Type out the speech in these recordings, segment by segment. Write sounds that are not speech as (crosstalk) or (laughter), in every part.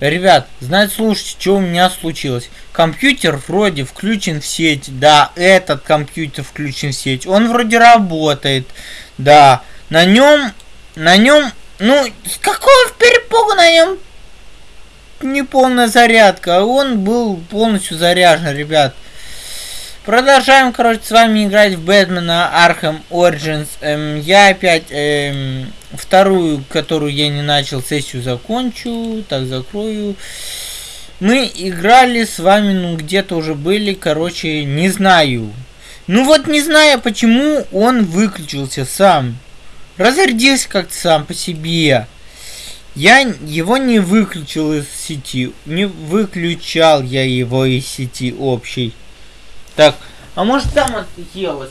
Ребят, знаете, слушайте, что у меня случилось. Компьютер вроде включен в сеть. Да, этот компьютер включен в сеть. Он вроде работает. Да, на нем, на нем, ну, с какого перепугу на нем неполная зарядка. Он был полностью заряжен, ребят. Продолжаем, короче, с вами играть в Бэтмена Arkham Origins. Эм, я опять эм, вторую, которую я не начал, сессию закончу. Так, закрою. Мы играли с вами, ну, где-то уже были, короче, не знаю. Ну вот не знаю, почему он выключился сам. Разрядился как-то сам по себе. Я его не выключил из сети. Не выключал я его из сети общей. Так, а может там отъелось?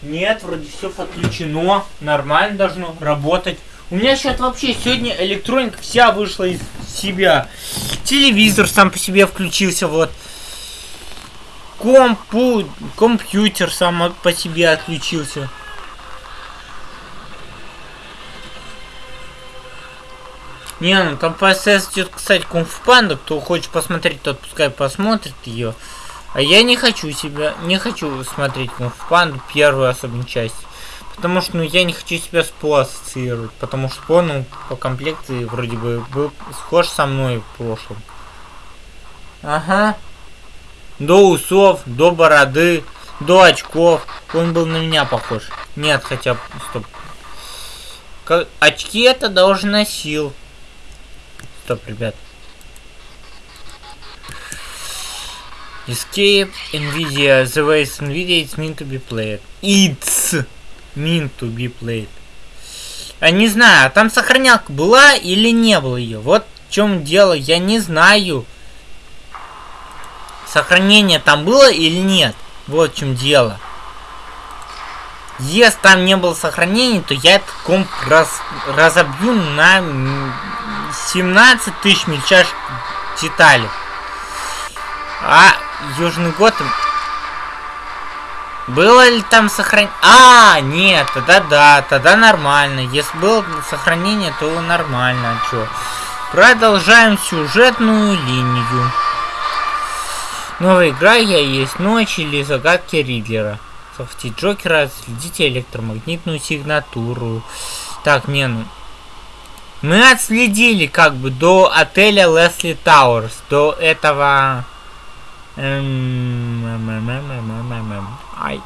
Нет, вроде все подключено. Нормально должно работать. У меня сейчас вообще сегодня электроника вся вышла из себя. Телевизор сам по себе включился, вот. Компу... Компьютер сам по себе отключился. Не, ну там по идет, кстати, Кунг-Фу Панда. Кто хочет посмотреть, тот пускай посмотрит ее. А я не хочу себя, не хочу смотреть Кунг-Фу Панду, первую особенно часть. Потому что, ну, я не хочу себя с По ассоциировать. Потому что По, ну, по комплекции вроде бы был схож со мной в прошлом. Ага. До усов, до бороды, до очков. Он был на меня похож. Нет, хотя, стоп. Как, очки это даже носил. Стоп, ребят. Escape, Nvidia, the is Nvidia, it's meant to be played. It's meant to be played. А не знаю, а там сохранялка была или не было ее? Вот в чем дело, я не знаю. Сохранение там было или нет? Вот в чем дело. Если там не было сохранения, то я этот комп раз, разобью на 17 тысяч мельчайших деталей. А Южный Готэм... Было ли там сохранение? А, нет, тогда да, тогда нормально. Если было сохранение, то нормально. А чё? Продолжаем сюжетную линию. Новая игра «Я есть ночь» или «Загадки Ридлера». Софти Джокера, следите электромагнитную сигнатуру. Так, не, ну... Мы отследили как бы до отеля Лесли Тауэрс, до этого... Ай.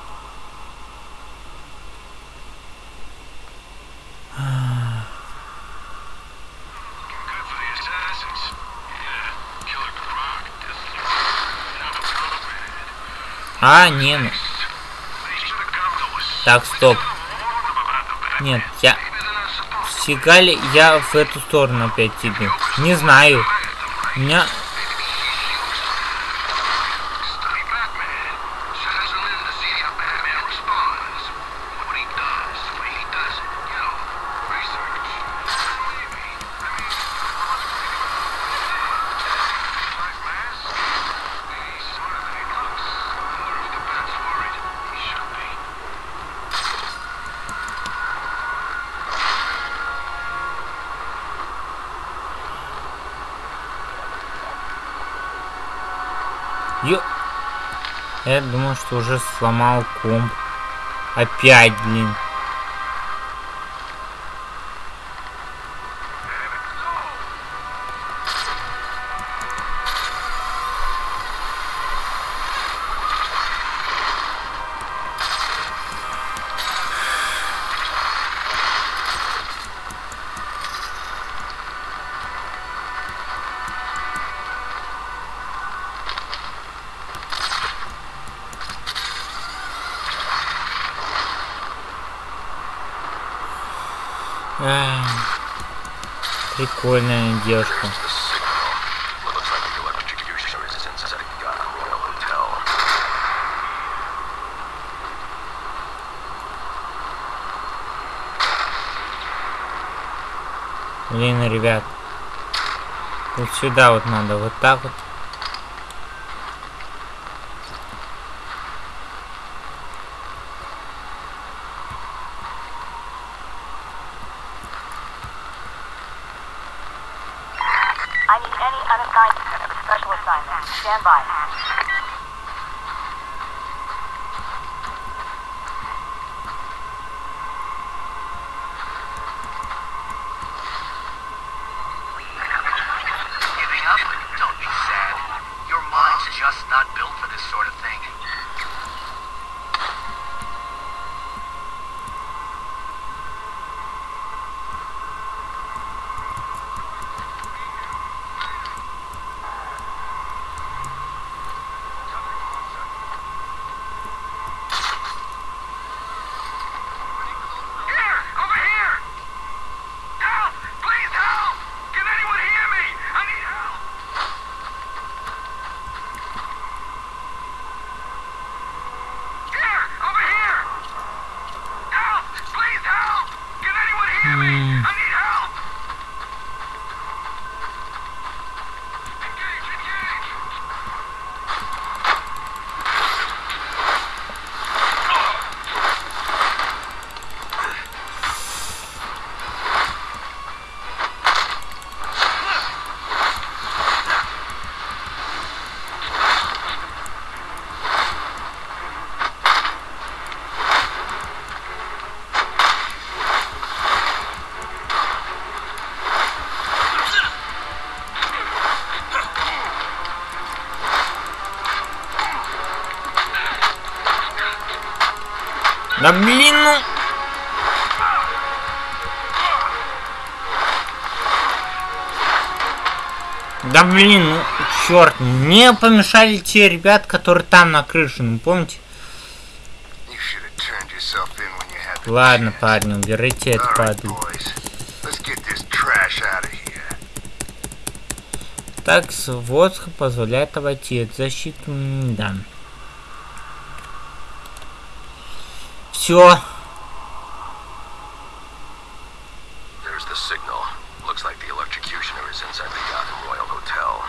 А, не, ну. Так, стоп. Нет, я... Фига я в эту сторону опять тебе? Не знаю. У меня Я думал, что уже сломал комп. Опять, блин. Прикольная девушка. Блин, ребят. Вот сюда вот надо, вот так вот. I need any unassigned special assignments. Stand by. Да блин, ну... Да блин, ну, черт, мне помешали те ребят, которые там на крыше, ну помните? Ладно, парни, уберите это падлу. Так, сводка позволяет обойти от защиты, да. There's the signal. Looks like the electrocutioner is inside the Garden Royal Hotel.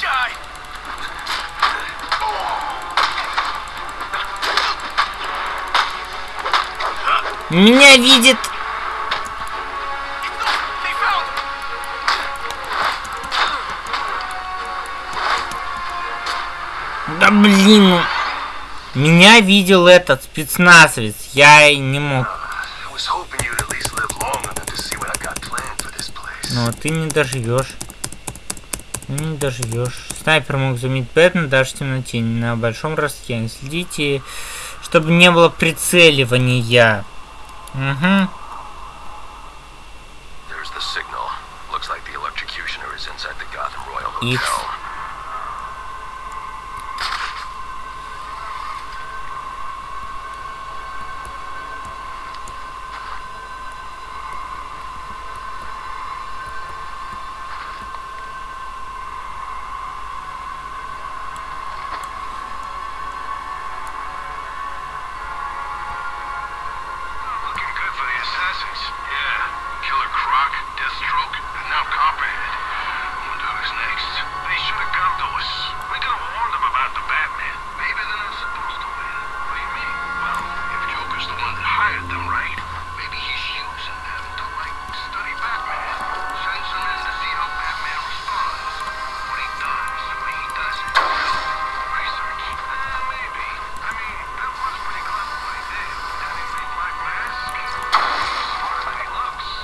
Die! Меня видит Меня видел этот спецназовец, я и не мог. Но ты не доживешь. Ну, не доживешь. Снайпер мог заметить Бэтмена даже в темноте, на большом расстоянии. Следите, чтобы не было прицеливания. Угу. Их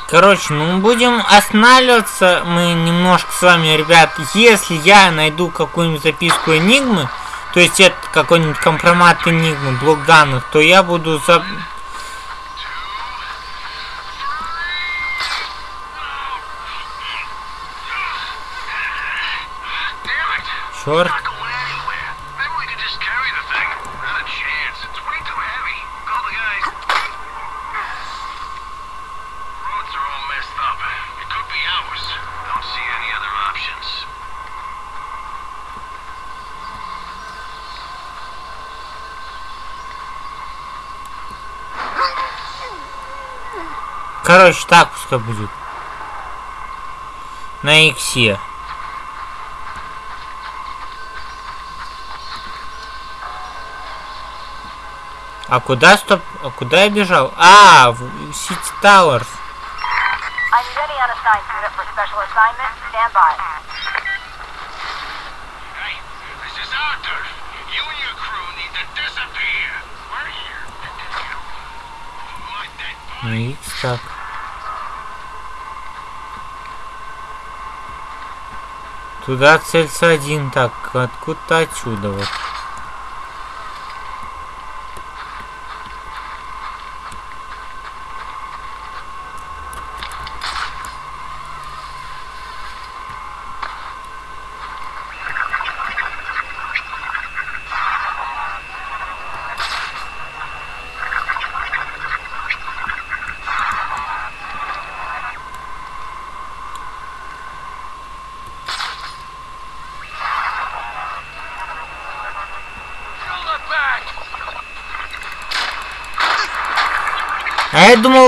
Короче, ну будем останавливаться мы немножко с вами, ребят. Если я найду какую-нибудь записку Энигмы, то есть это какой-нибудь компромат Энигмы, блок данных, то я буду за... Черт. что будет. На иксе. А куда, стоп? А куда я бежал? А, в Сити Тауэрс. Ну и так. Туда целься один, так, откуда отсюда вот.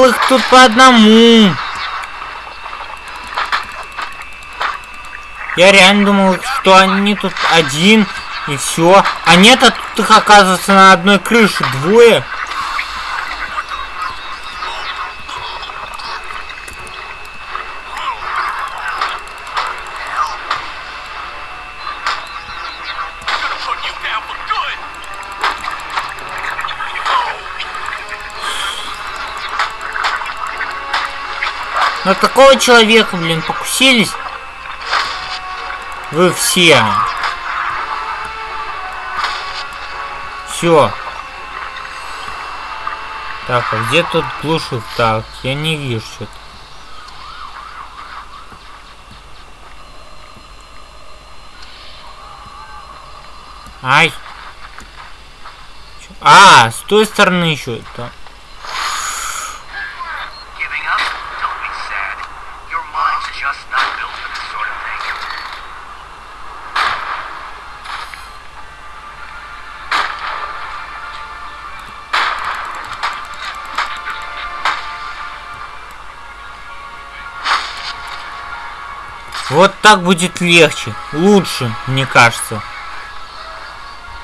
Их тут по одному. Я реально думал, что они тут один и все. А нет, а тут их оказывается на одной крыше двое. На такого человека, блин, покусились. Вы все. Все. Так, а где тут глушит? Так, я не вижу что-то. Ай. А, с той стороны еще это. Так будет легче. Лучше, мне кажется.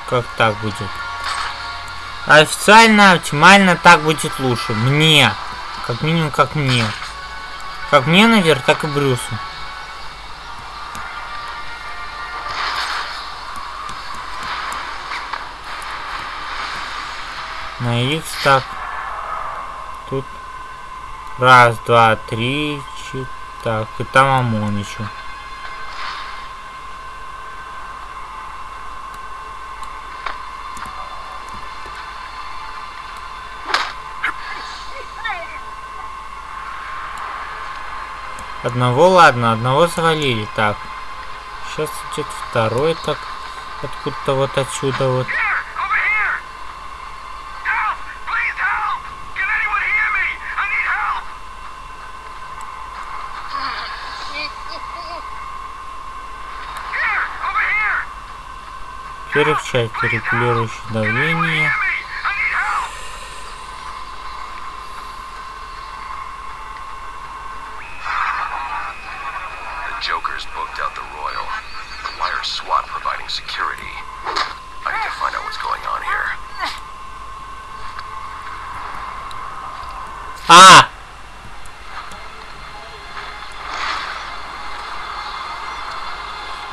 Как так будет? Официально, оптимально так будет лучше. Мне. Как минимум, как мне. Как мне, наверное, так и Брюсу. На X так. Тут раз, два, три, четыре. Так, и там ОМОН еще. Одного, ладно, одного завалили. Так. Сейчас идет второй, так. Откуда-то вот отсюда вот. Here. Help! Please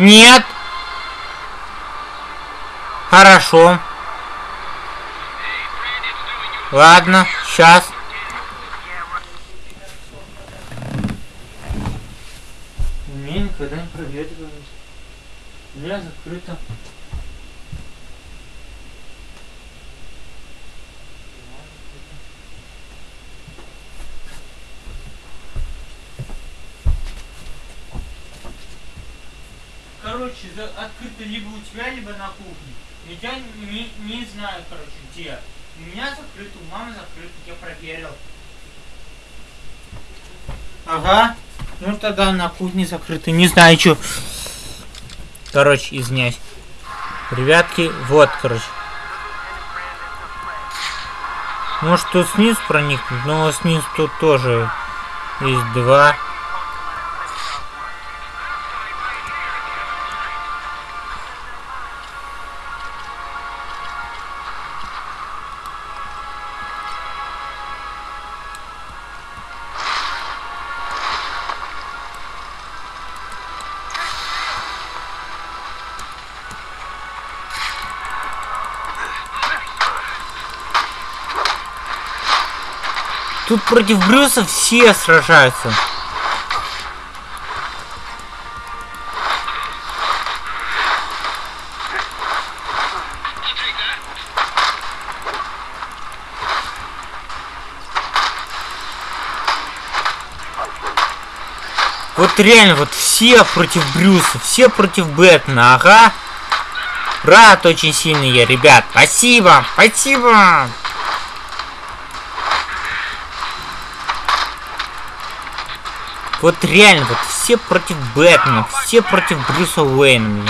Нет! Хорошо. Ладно, сейчас. Мне никогда не проветривают. У меня закрыто. Короче, за- открыто либо у тебя, либо на кухне. Я не, не знаю, короче, где. У меня закрыто, у мамы закрыто, я проверил. Ага. Ну тогда на кухне закрыто. Не знаю, что. Короче, извиняюсь. Ребятки, вот, короче. Может тут снизу проникнуть, но снизу тут тоже есть два. Тут против Брюса все сражаются. Вот реально, вот все против Брюса, все против Бэтмена, ага. Рад очень сильно я, ребят. Спасибо, спасибо. Вот реально, вот все против Бэтмена, все против Брюса Уэйна, блин.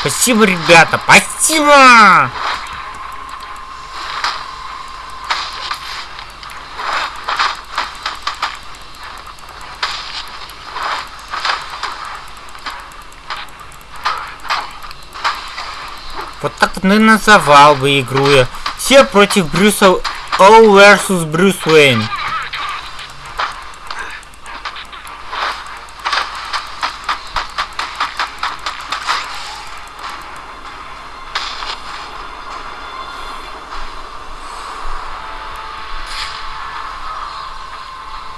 Спасибо, ребята, спасибо! Вот так вот, наверное, называл бы игру я. Все против Брюса All versus Брюс Уэйн.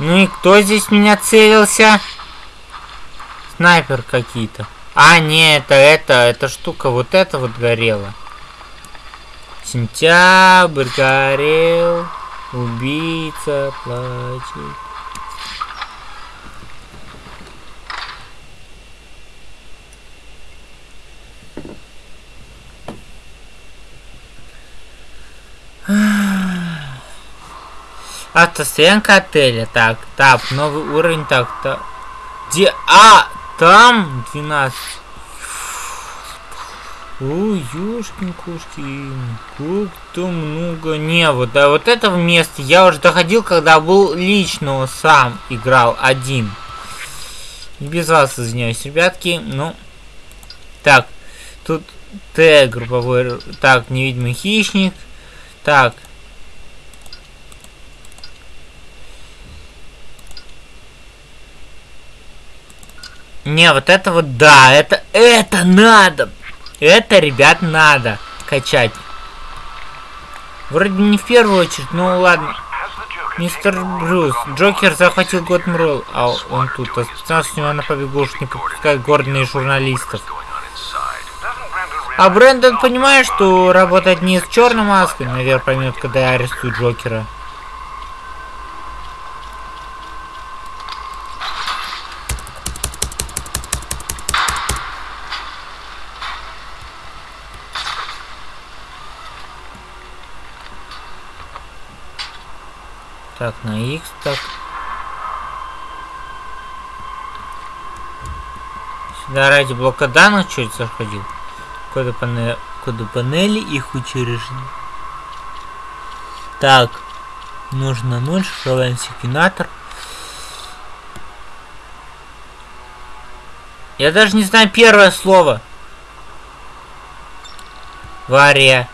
Ну и кто здесь меня целился? Снайпер какие-то. А, не, это, это, эта штука, вот это вот горела. Сентябрь горел, убийца плачет. Автостоянка отеля. Так, так, новый уровень. Так, так. Где? А, там 12. Ой, ёшкин кошкин, как-то много. Не, вот, да, вот это место я уже доходил, когда был лично сам играл один. Без вас извиняюсь, ребятки. Ну, так, тут Т, групповой, так, невидимый хищник. Так, Не, вот это вот да, это, это надо. Это, ребят, надо качать. Вроде не в первую очередь, ну ладно. Мистер Брюс, Джокер захватил Готмрол, а он тут. Специально с него на побегушек не подпускает гордые журналистов. А Брэндон понимает, что работать не с черной маской, наверное, поймет, когда я арестую Джокера. Так, на X, так. Сюда ради блока данных чуть заходил. Коды, панели, коды панели их учреждений. Так, нужно 0, шифровальный секвенатор. Я даже не знаю первое слово. Вария.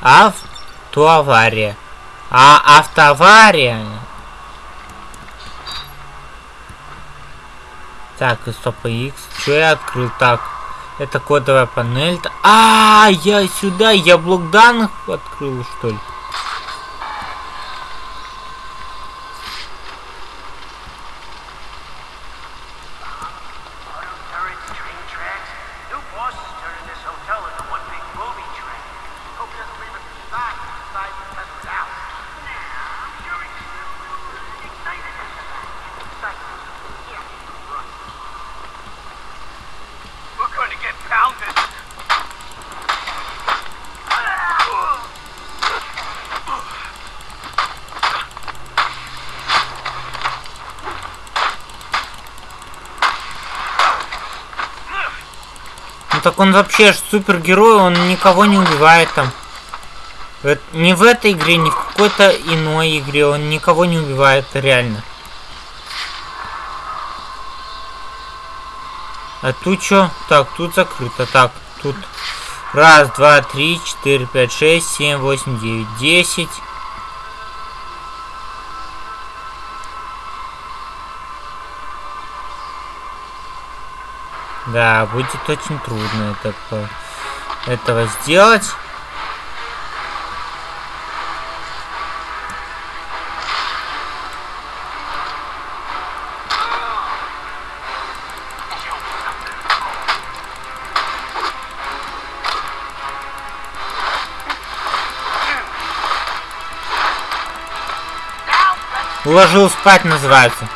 Автоавария. А автоавария. Так, и стоп, X. Что я открыл? Так, это кодовая панель. А, я сюда, я блок данных открыл, что ли? Так он вообще супергерой, он никого не убивает там. Не в этой игре, ни в какой-то иной игре он никого не убивает, реально. А тут что? Так, тут закрыто. Так, тут раз, два, три, четыре, пять, шесть, семь, восемь, девять, десять. Да, будет очень трудно это, этого сделать. Уложил спать называется.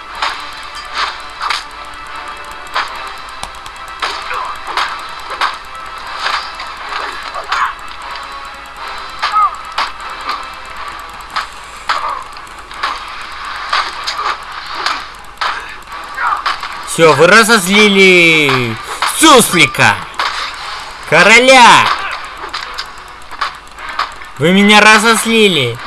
Все, вы разозлили суслика, короля. Вы меня разозлили.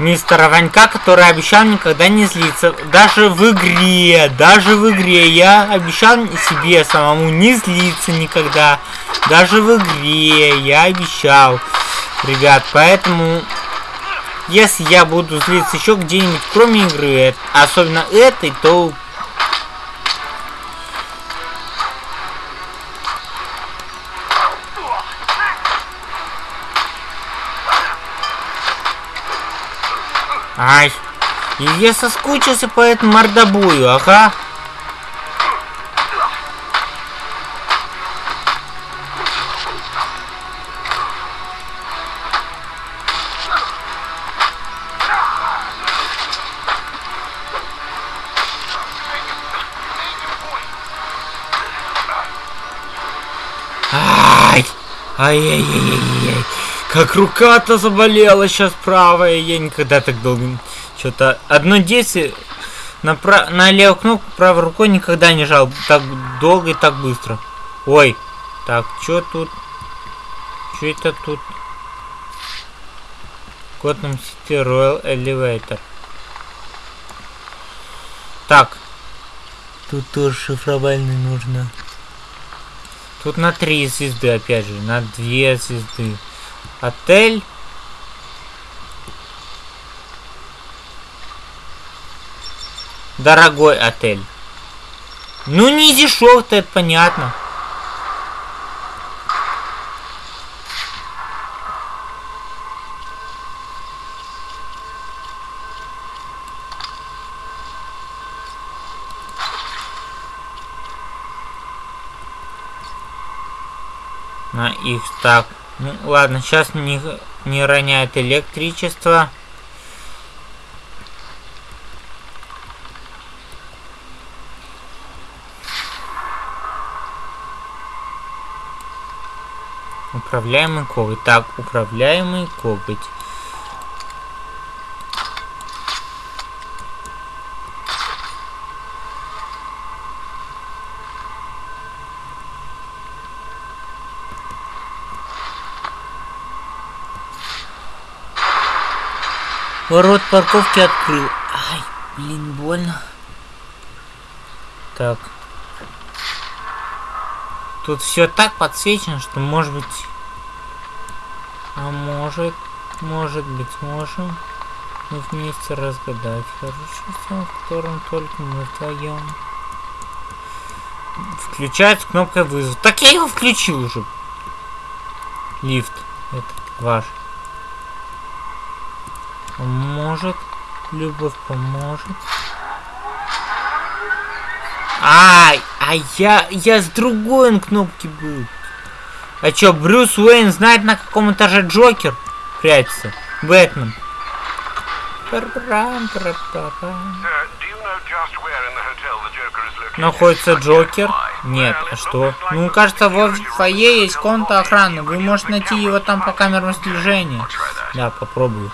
Мистера Ванька, который обещал никогда не злиться. Даже в игре, даже в игре я обещал себе самому не злиться никогда. Даже в игре я обещал. Ребят, поэтому если я буду злиться еще где-нибудь, кроме игры, особенно этой, то... Ай, и я соскучился по этому мордобою, ага. Ай-яй-яй-яй-яй. Как рука-то заболела сейчас правая. Я никогда так долго... Что-то... Одно действие... На, пра... на левую кнопку правой рукой никогда не жал так долго и так быстро. Ой. Так, что тут? Что это тут? Gotham City Royal Elevator. Так. Тут тоже шифровальный нужно. Тут на три звезды, опять же, на две звезды. Отель. Дорогой отель. Ну не дешев-то, это понятно. На их так. Ну ладно, сейчас не, не роняет электричество. Управляемый коготь. Так, управляемый коготь. Парковки открыл. Ай, блин, больно. Так. Тут все так подсвечено, что может быть... А может, может быть, можем мы вместе разгадать хороший сон, в котором только мы вдвоем. Включается кнопка вызова. Так я его включил уже. Лифт. Это ваш. Поможет. Любовь поможет. Ай, а я, я с другой кнопки был. А чё, Брюс Уэйн знает, на каком этаже Джокер прячется? Бэтмен. Парам. Находится Джокер? Нет, а что? Ну, кажется, в фойе есть комната охраны. Вы можете найти его там по камерам слежения. Да, попробую.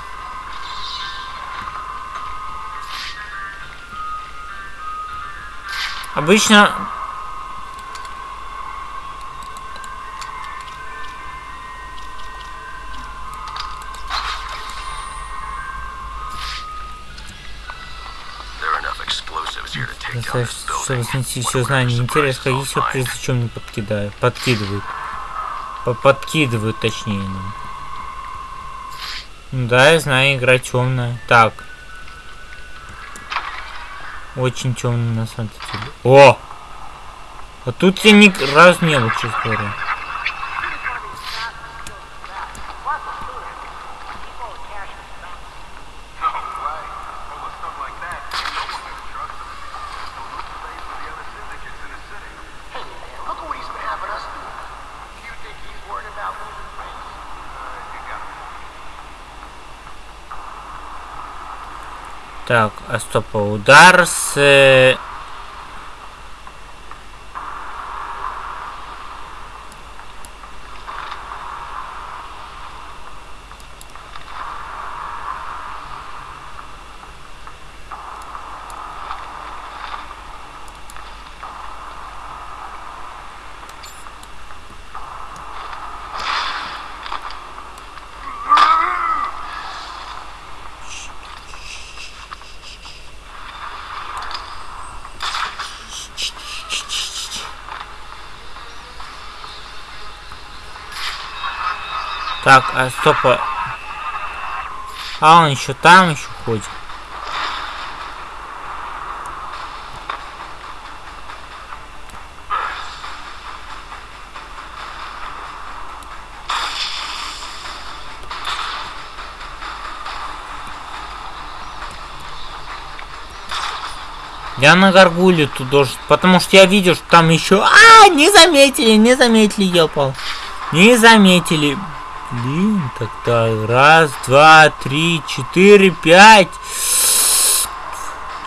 This чтобы снести все first Интересно, you'll все прежде чем не подкидают. Подкидывают. По- Подкидывают, точнее. Ну. Ну да, я знаю, игра темная. Так. Очень темная на самом деле. О! А тут я ни разу не был, честно говоря. Так, а стоп, а удар с... э, Так, а стоп. а- А он еще там еще ходит. Я на горгуле тут должен, потому что я видел, что там еще... А, не заметили, не заметили, я упал. Не заметили. Блин, тогда раз, два, три, четыре, пять.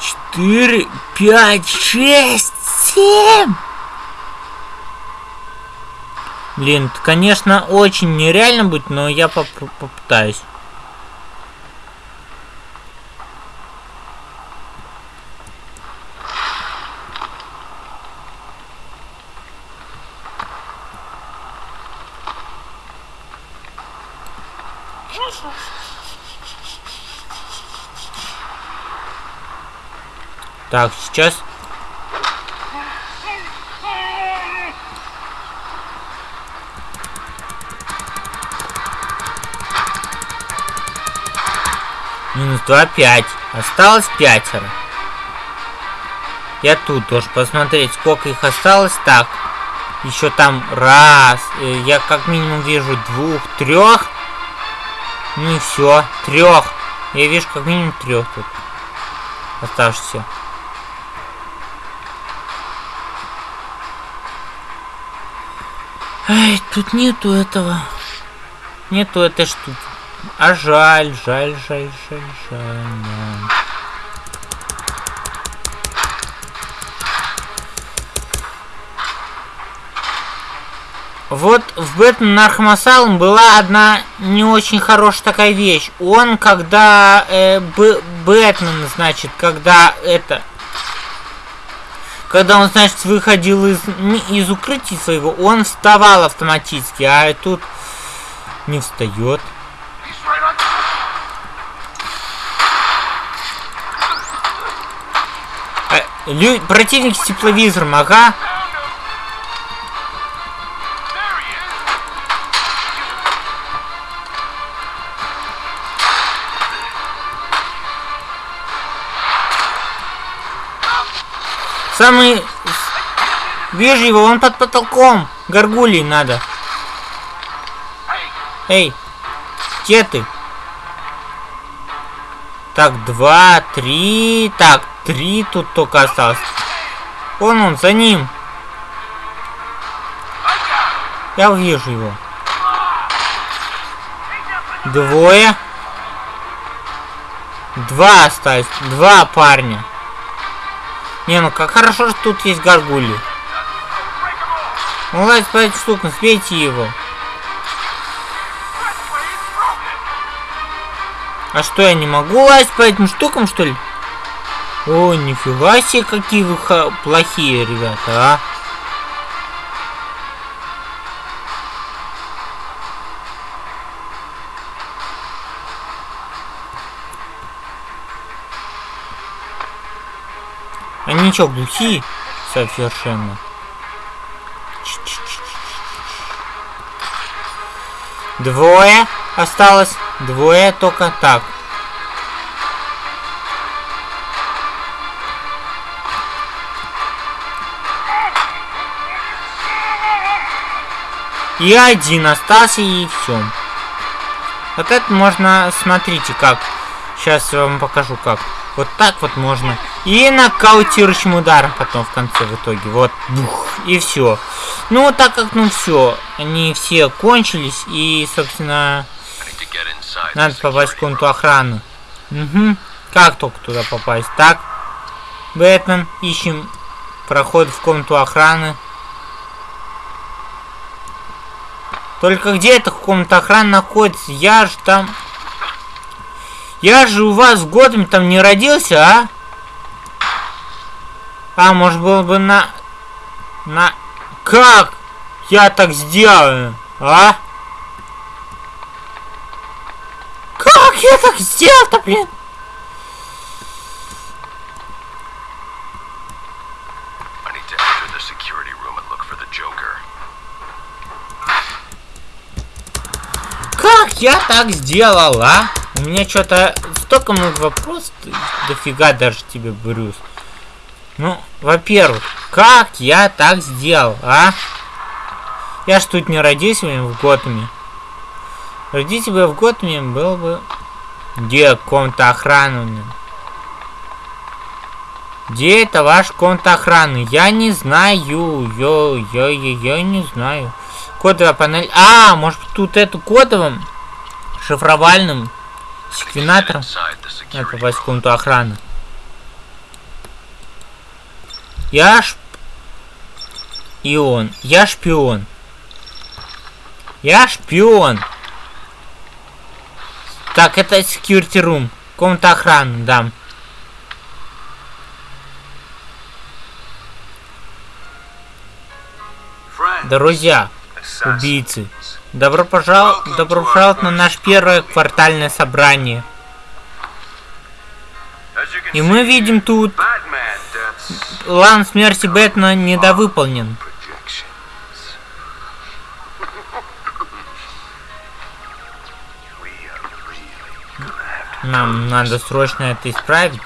Четыре, пять, шесть, семь. Блин, это, конечно, очень нереально будет, но я поп- попытаюсь. Так, сейчас. Минус 2, 5. Осталось пятеро. Я тут должен посмотреть, сколько их осталось. Так, еще там раз. э, Я как минимум вижу двух, трех. Ну и все, трех. Я вижу как минимум трех тут оставшихся. Ай, тут нету этого. Нету этой штуки. А жаль, жаль, жаль, жаль, жаль. да. Вот в Бэтмен Asylum была одна не очень хорошая такая вещь. Он, когда э, Бэтмен, значит, когда это... Когда он, значит, выходил из, из укрытия своего, он вставал автоматически, а тут не встает. А, лю- противник с тепловизором, ага. Самый вижу его, он под потолком. Горгулей надо. Эй, где ты? Так, два, три. Так, три тут только осталось. Вон он, за ним. Я вижу его. Двое. Два остались. Два парня. Не, ну как хорошо, что тут есть горгули. Ну ладно, по этим штукам, сбейте его. А что, я не могу лазить по этим штукам, что ли? О, нифига себе, какие вы плохие, ребята, а. Они что, глухие? Совершенно. Двое осталось. Двое только так. И один остался, и все. Вот это можно, смотрите как. Сейчас я вам покажу как. Вот так вот можно. И нокаутирующим ударом потом в конце в итоге. Вот. Бух, и все. Ну, так как, ну все. Они все кончились. И, собственно, надо попасть в комнату охраны. Угу. Как только туда попасть? Так. Бэтмен, ищем проход в комнату охраны. Только где эта комната охраны находится? Я же там... Я же у вас Готэме там не родился, а? А, может было бы на... На... Как? Я так сделаю, а? Как я так сделал-то, блин? Как я так сделал, а? У меня что-то столько много вопросов, дофига даже тебе, Брюс. Ну, во-первых, как я так сделал, а? Я ж тут не родился в Готэме. Родиться бы в Готэме, был бы... Где комната охраны? Где это ваш комната охраны? Я не знаю. Йо, я, я, я не знаю. Кодовая панель. А, может тут эту кодовым шифровальным секвенатором надо попасть в комнату охраны. Я ш... И он. Я шпион. Я шпион. Так, это security room. Комната охраны, да. Друзья, убийцы. Добро пожаловать, добро пожаловать на наше первое квартальное собрание. И мы видим тут план смерти Бэтмена недовыполнен. Нам надо срочно это исправить.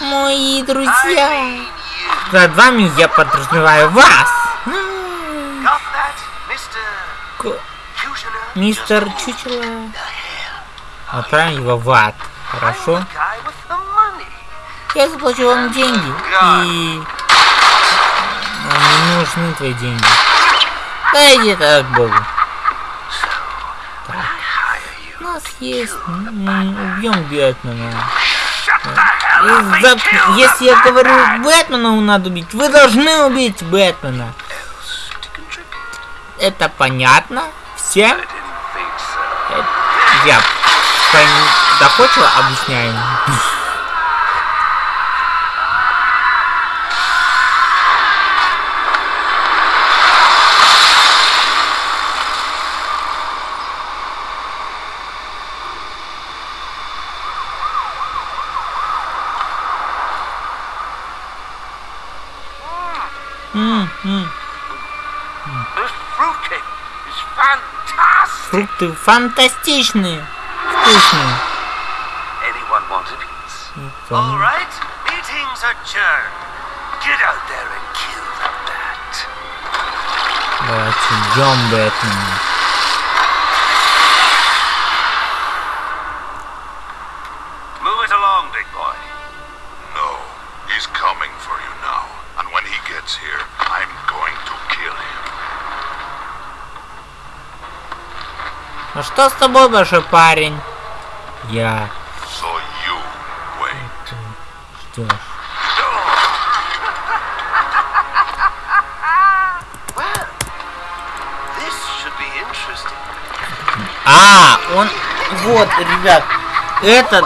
Мои друзья. Под вами я подразумеваю вас. Мистер Чучело. Отправим его в ад. Хорошо? Я заплачу вам деньги. И... Нам не нужны твои деньги. Да иди ты к Богу. Так. У нас есть... м, Убьем Бэтмена. И зап- Если я говорю Бэтмена надо убить, вы должны убить Бэтмена. Это понятно? Всем? Это Я пон- доходчиво объясняю. All right, meeting's adjourned. Get out there and kill the bat. Давайте убьем Бэтмена. Что с тобой, большой парень? Я interesting. А, он... Вот, ребят, этот...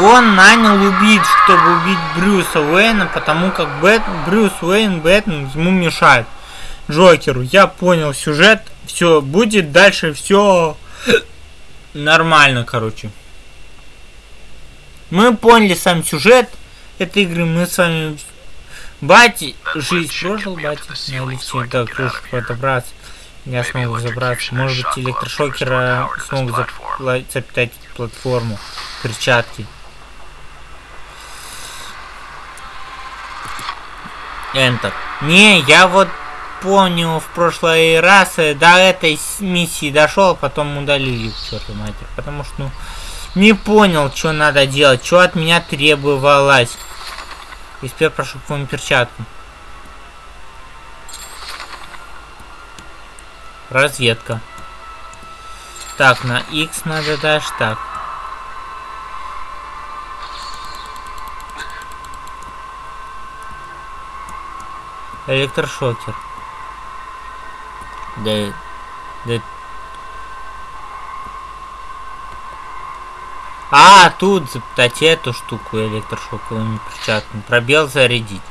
Он нанял убить, чтобы убить Брюса Уэйна, потому как Бэт... Брюс Уэйн Бэтмен ему мешает. Джокеру, я понял сюжет, все, будет дальше все нормально, короче. Мы поняли сам сюжет этой игры, мы с вами Бати, жизнь прожил, Бати, на лифте до крыши подобраться. Я смогу забраться. Может быть, электрошокера смог запитать платформу. Перчатки. Enter. Не, я вот понял в прошлый раз э, до этой миссии дошел, потом удалили к черту матери. Потому что, ну, не понял, что надо делать, что от меня требовалось. И теперь прошу к вам перчатку. Разведка. Так, на X надо даже так. Электрошокер. Да, да. А, тут запитать эту штуку электрошоковыми перчатками. Пробел зарядить.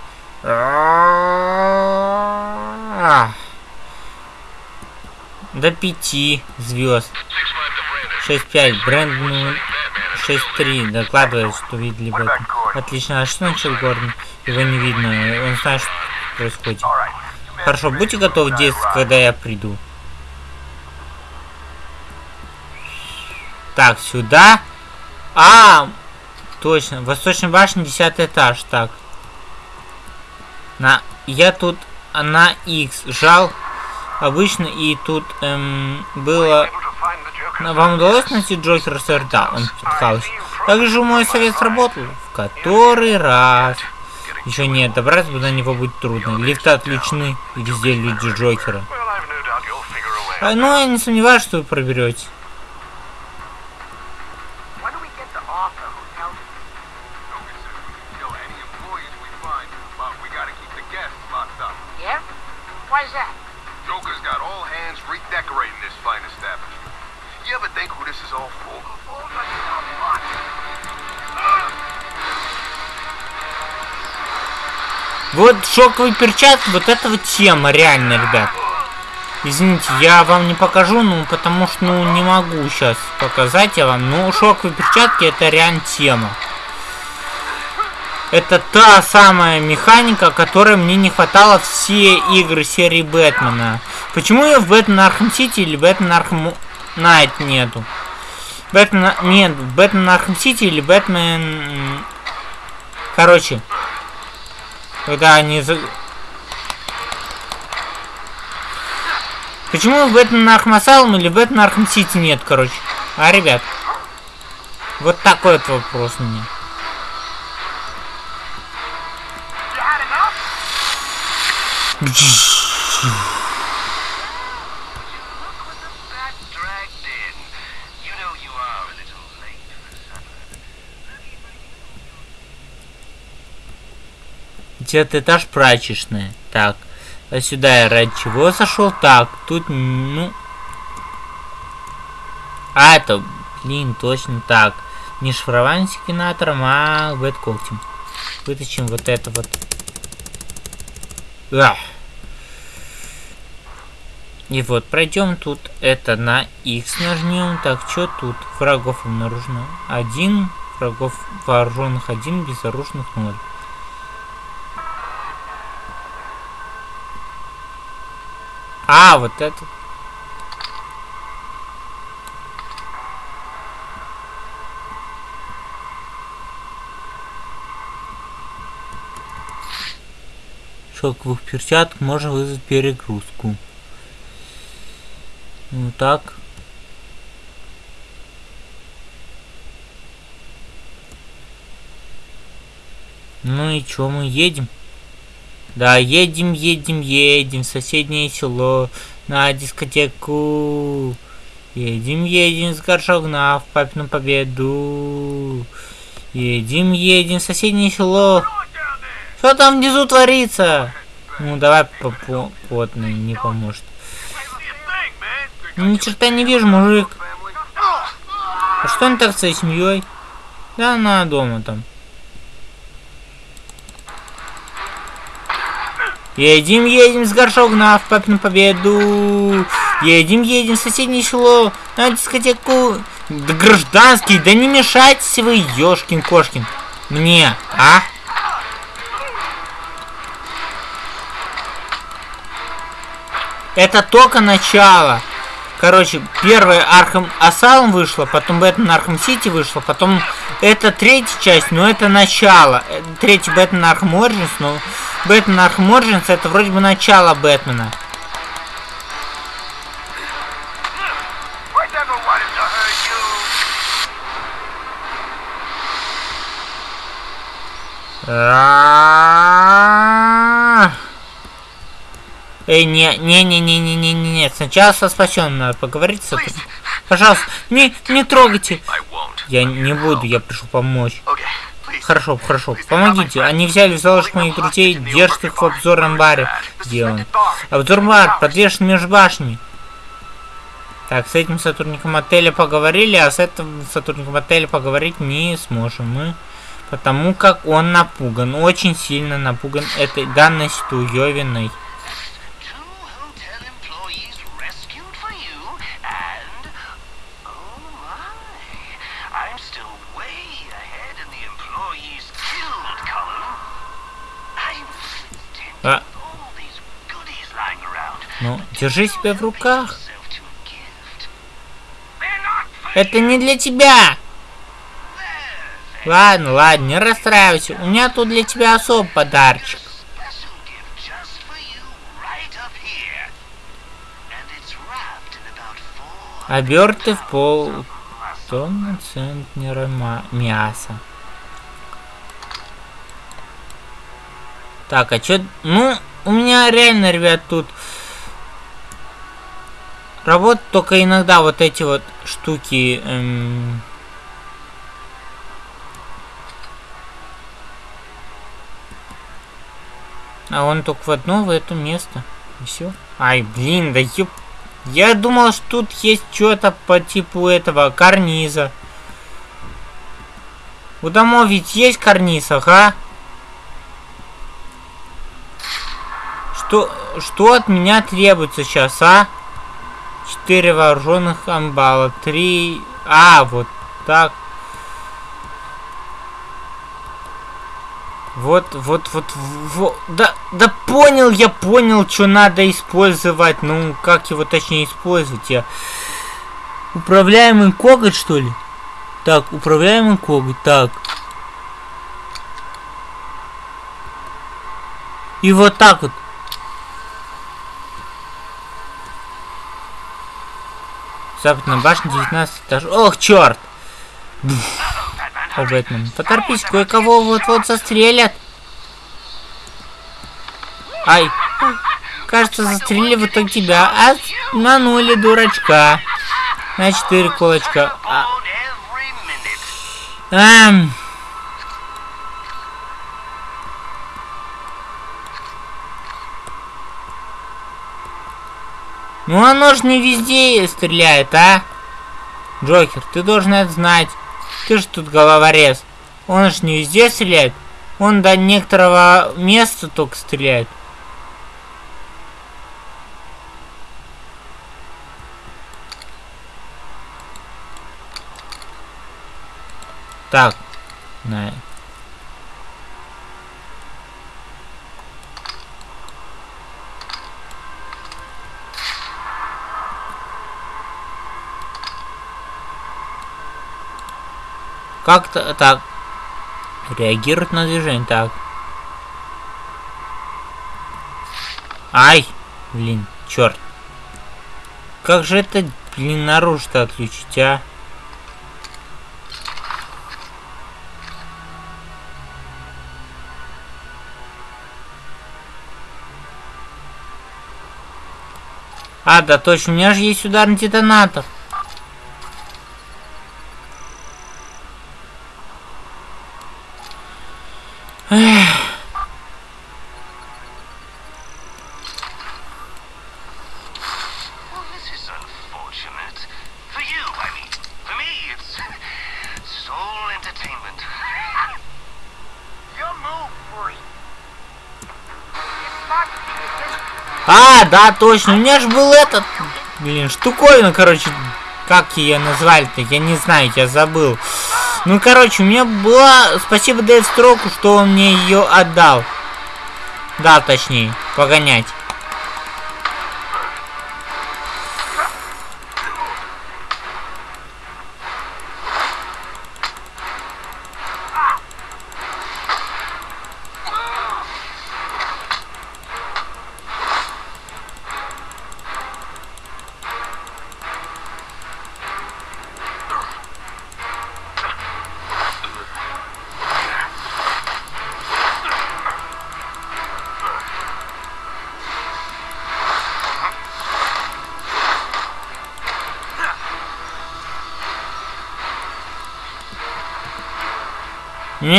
До пяти звезд. 6-5. Бренд ну, 6-3. Докладывает, что видели этом. Отлично. А что начал Гордон? Его не видно. Он знает, что происходит. Хорошо, будьте готовы действовать, когда я приду. Так, сюда. А, точно. Восточная башня, 10 этаж. Так. На, я тут на X жал обычно, и тут эм, было... Вам удалось найти Джокера, сэр? Да, он пытался. Также мой совет сработал. В который раз. Еще нет, добраться до него будет трудно. Лифты отключены, и везде люди Джокера. А, ну, я не сомневаюсь, что вы проберете. Шоковый перчатки, вот это вот тема, реально, ребят. Извините, я вам не покажу, ну, потому что, ну, не могу сейчас показать я вам. Ну, шоковые перчатки это реально тема. Это та самая механика, которой мне не хватало все игры серии Бэтмена. Почему ее в Бэтмен Arkham City или Бэтмен Arkham Knight нету? Бэтмен... Нет, Бэтмен Arkham City или Бэтмен... Короче, когда они... за- Почему в Бэтмен Arkham Asylum или Бэтмен Arkham City нет, короче? А, ребят? Вот такой вот вопрос у меня. Десятый этаж прачечная. Так. А сюда я ради чего зашел? Так, тут, ну... А, это, блин, точно так. Не шифрование секвенатором, а бэткоктем. Вытащим вот это вот. Ах. И вот, пройдем тут это на X нажмем. Так, что тут? Врагов обнаружено. Один. Врагов вооруженных один, безоружных ноль. А, вот это. Шелковых перчаток можно вызвать перегрузку. Ну так. Ну и чё, мы едем? Да, едем, едем, едем в соседнее село на дискотеку. Едем, едем с горшок на в папину победу. Едем, едем в соседнее село. Что там внизу творится? Ну давай по по потный, не поможет. Ну, ни черта не вижу, мужик. А что не так с твоей семьей? Да она дома там. Едем, едем с горшок на в папину победу. Едем, едем в соседнее село на дискотеку. Да гражданский, да не мешайтесь вы, ёшкин кошкин. Мне, а? Это только начало. Короче, первая Arkham Asylum вышла, потом Бэтмен Arkham City вышла, потом это третья часть, но это начало. Э, Третий Бэтмен Arkham Origins, но Бэтмен Origins это вроде бы начало Бэтмена. Эй, не, не, не, не, не, не, не, нет. Сначала со спасенным надо поговорить с. Пожалуйста, не, не трогайте. Я не буду, я пришел помочь. Хорошо, хорошо, помогите. Они взяли в заложник моих друзей, держат их в обзорном баре. Где он? Обзор бар, подвешен между башнями. Так, с этим сотрудником отеля поговорили, а с этим сотрудником отеля поговорить не сможем мы. Потому как он напуган, очень сильно напуган этой данностью Йовиной. А, around. ну, держи себя в руках. Это не для тебя. Ладно, ладно, не расстраивайся. У меня тут для тебя особый подарочек. Оберты в пол тонны центнера мяса. Так, а чё... Ну, у меня реально, ребят, тут... Работают только иногда вот эти вот штуки... эм, А он только в одно, в это место. И все. Ай, блин, да ёп... Я думал, что тут есть что-то по типу этого карниза. У домов ведь есть карниз, ага. Что, что от меня требуется сейчас, а? Четыре вооруженных амбала, три... А, вот так. Вот, вот, вот, вот, да, да понял, я понял, что надо использовать, ну, как его точнее использовать, я... Управляемый коготь, что ли? Так, управляемый коготь, так. И вот так вот. Западная башня, 19 этаж. Ох, черт! О, Бэтмен. Поторпись, кое-кого вот-вот застрелят. Ай. Кажется, застрелили в итоге тебя. А нанули дурачка. На четыре кулачка. А, on Ну оно ж не везде стреляет, а? Джокер, ты должен это знать. Ты же тут головорез. Он ж не везде стреляет. Он до некоторого места только стреляет. Так. На. Как-то так. Реагирует на движение. Так. Ай! Блин, черт. Как же это, блин, наружу-то отключить, а? А, да точно, у меня же есть ударный детонатор. Да, точно, у меня же был этот, блин, штуковина, короче, как ее назвали-то, я не знаю, я забыл. Ну, короче, у меня была, спасибо Дэйв Строку, что он мне ее отдал. Да, точнее, погонять.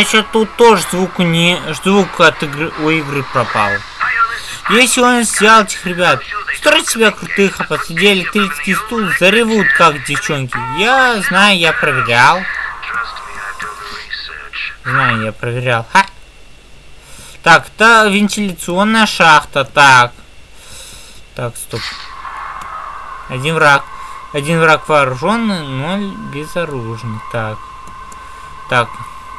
Что тут тоже звук не звук от игры у игры пропал. Если он взял этих ребят, строить себя крутых, а посреди электрический стул заревут, как девчонки. Я знаю, я проверял. Знаю, я проверял. Ха! Так, та вентиляционная шахта. Так. Так, стоп. Один враг. Один враг вооруженный, ноль безоружный. Так. Так.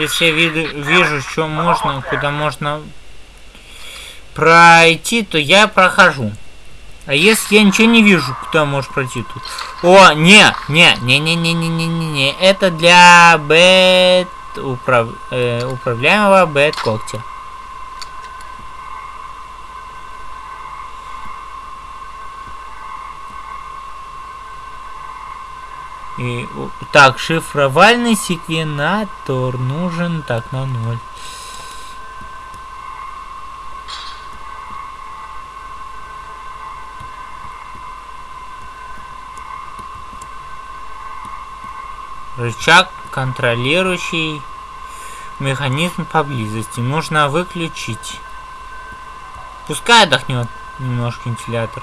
Если я виду, вижу, что можно, куда можно пройти, то я прохожу. А если я ничего не вижу, куда можешь пройти тут? О, не, не, не, не, не, не, не, не, не. Это для бет управ... э, управляемого бет когтя. И, у- так, шифровальный секвенатор нужен так на ноль. Рычаг, контролирующий механизм поблизости. Нужно выключить. Пускай отдохнет немножко вентилятор.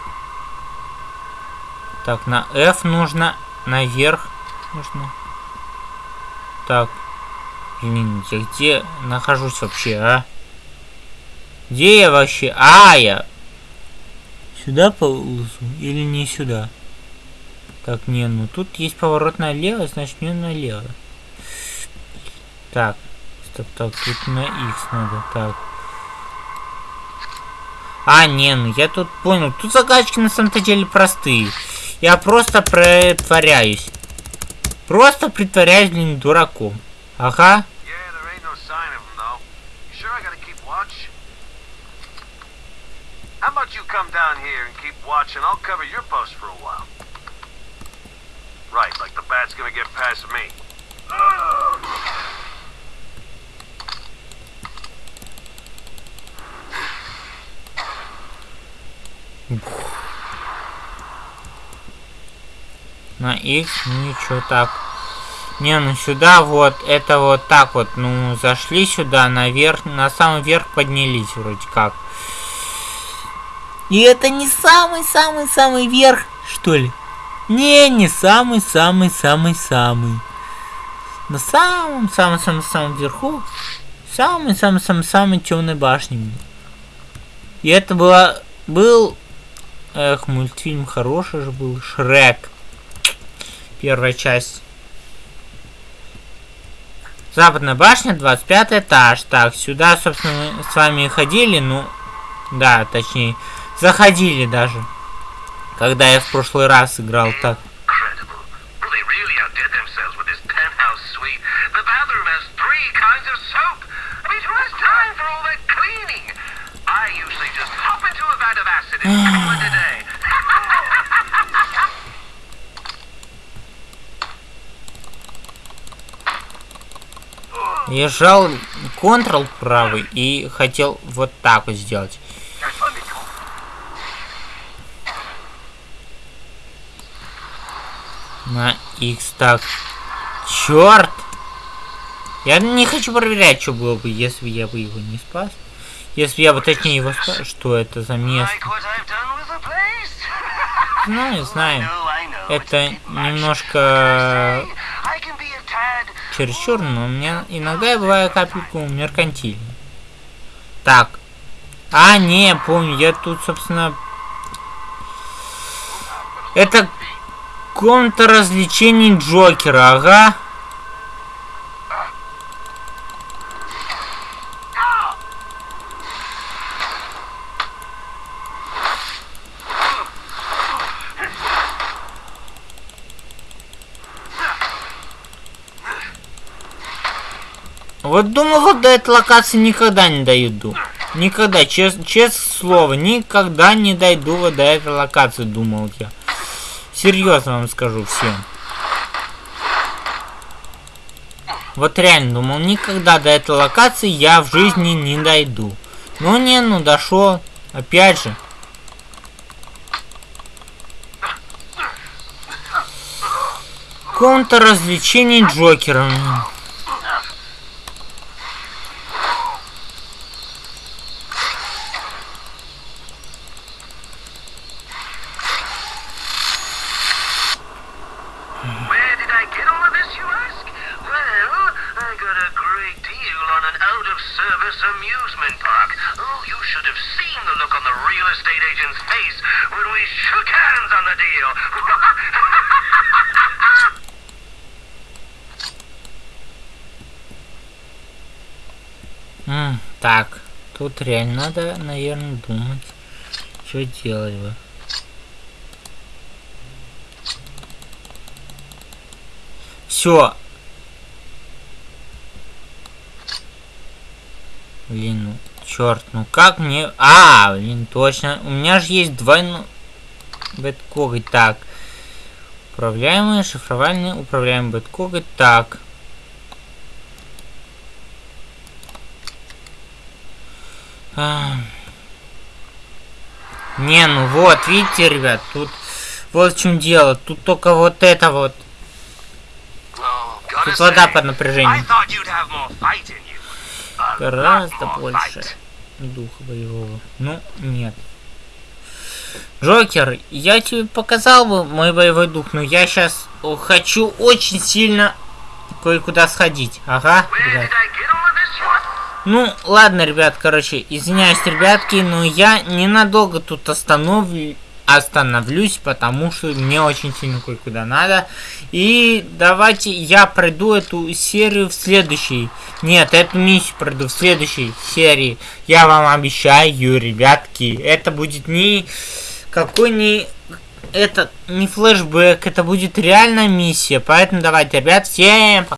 Так, на F нужно наверх. Нужно. Так. Блин, я где нахожусь вообще, а? Где я вообще? А, я сюда ползу или не сюда? Так, не, ну тут есть поворот налево, значит мне налево. Так, стоп, так, тут на X надо, так. А, не, ну я тут понял. Тут загадочки на самом-то деле простые. Я просто притворяюсь. Просто притворяюсь, блин, дураком. Ага. Yeah, there ain't no sign of him, though. You sure I gotta keep watch? How about you come down here and keep watch, and I'll cover your post for a while? Right, like the bat's gonna get past me. На ну ничего так. Не, ну сюда вот, это вот так вот, ну, зашли сюда, наверх, на самый верх поднялись вроде как. И это не самый-самый-самый верх, что ли? Не, не самый-самый-самый-самый. На самом-самом-самом-самом верху, самый-самый-самый-самый темной башни. И это была, был, эх, мультфильм хороший же был, Шрек. Первая часть. Западная башня, 25 этаж. Так, сюда, собственно, мы с вами ходили, ну, да, точнее, заходили даже. Когда я в прошлый раз играл так. (laughs) Я жал Ctrl правый и хотел вот так вот сделать. На X так. Черт! Я не хочу проверять, что было бы, если я бы его не спас. Если я бы точнее его спас. Что это за место? Знаю, знаю. Know. It's Это немножко I can be a tad чересчур, но у меня иногда я бываю капельку меркантильный. Так. А, не, помню, я тут, собственно... Это комната развлечений Джокера, ага. Вот думал, вот до этой локации никогда не дойду. Никогда, чес, честное слово, никогда не дойду вот до этой локации, думал я. Серьезно вам скажу всем. Вот реально думал, никогда до этой локации я в жизни не дойду. Ну не, ну дошел. Опять же. Комната развлечений Джокером. Agent's face when we shook hands on the deal. М, так, тут реально надо, наверное, думать, что делать бы. Все. Блин, ну, черт, ну как мне... А, блин, точно. У меня же есть двойной... Бэткоготь. Так. Управляемый, шифровальный, управляемый бэткоготь. Так. А. Не, ну вот, видите, ребят, тут вот в чем дело. Тут только вот это вот. Тут вода под напряжением. Гораздо больше. Духа боевого. Ну, нет. Джокер, я тебе показал бы мой боевой дух, но я сейчас хочу очень сильно кое-куда сходить. Ага, ребят. Ну, ладно, ребят, короче, извиняюсь, ребятки, но я ненадолго тут остановлю, остановлюсь, потому что мне очень сильно кое-куда надо. И давайте я пройду эту серию в следующей. Нет, эту миссию пройду в следующей серии. Я вам обещаю, ребятки, это будет не какой не это не флешбэк, это будет реальная миссия. Поэтому давайте, ребят, всем пока.